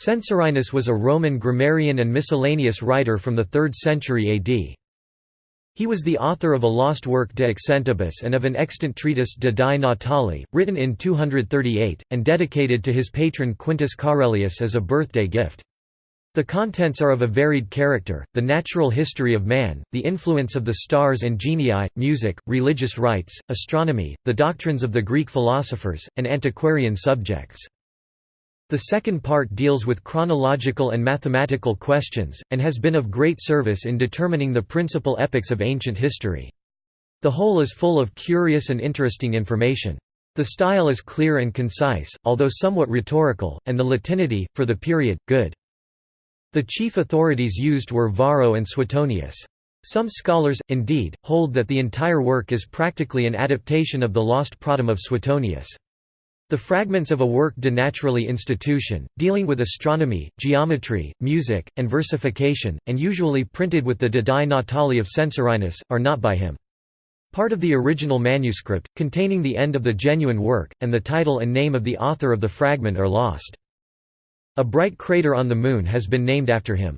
Censorinus was a Roman grammarian and miscellaneous writer from the 3rd century AD. He was the author of a lost work De Accentibus and of an extant treatise De Die Natali, written in 238, and dedicated to his patron Quintus Caerellius as a birthday gift. The contents are of a varied character, the natural history of man, the influence of the stars and genii, music, religious rites, astronomy, the doctrines of the Greek philosophers, and antiquarian subjects. The second part deals with chronological and mathematical questions, and has been of great service in determining the principal epochs of ancient history. The whole is full of curious and interesting information. The style is clear and concise, although somewhat rhetorical, and the Latinity, for the period, good. The chief authorities used were Varro and Suetonius. Some scholars, indeed, hold that the entire work is practically an adaptation of the lost Pratum of Suetonius. The fragments of a work De Naturali Institution, dealing with astronomy, geometry, music, and versification, and usually printed with the Die Natali of Censorinus, are not by him. Part of the original manuscript, containing the end of the genuine work, and the title and name of the author of the fragment are lost. A bright crater on the Moon has been named after him.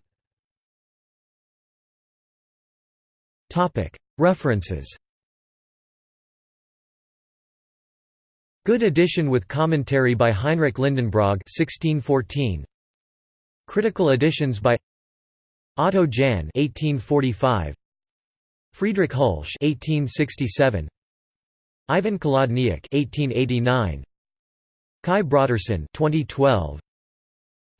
References Good edition with commentary by Heinrich Lindenbrog 1614. Critical editions by Otto Jahn 1845. Friedrich Hultsch 1867. Ivan Cholodniak 1889. Kai Brodersen 2012.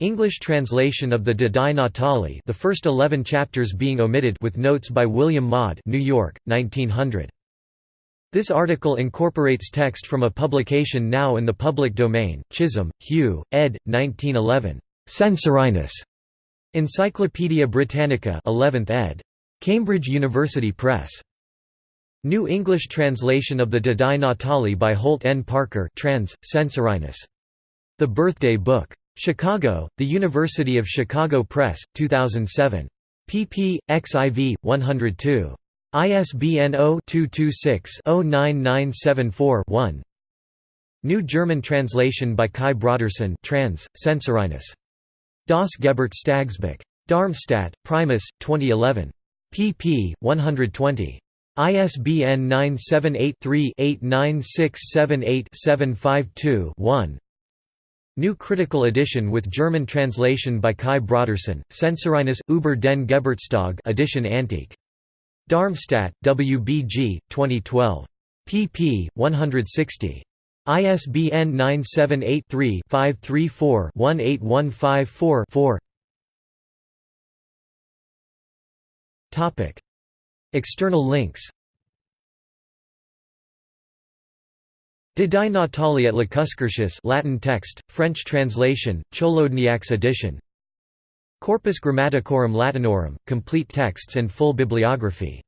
English translation of the De Natali the first 11 chapters being omitted with notes by William Maude New York, 1900. This article incorporates text from a publication now in the public domain, Chisholm, Hugh, ed. 1911. Censorinus. Encyclopædia Britannica 11th ed. Cambridge University Press. New English translation of the De Natali by Holt N. Parker trans, Censorinus. The Birthday Book. Chicago, The University of Chicago Press, 2007. pp. xiv. 102. ISBN 0-226-09974-1 New German translation by Kai Brodersen trans, Censorinus. Das Geburtstagsbuch. Darmstadt, Primus, 2011. pp. 120. ISBN 978-3-89678-752-1 New critical edition with German translation by Kai Brodersen, Censorinus, über den Geburtstag edition antique. Darmstadt, WBG, 2012. pp. 160. ISBN 978-3-534-18154-4 External links De Die Natali at Lacuscurtius Latin text, French translation, Cholodniak's edition Corpus Grammaticorum Latinorum, complete texts and full bibliography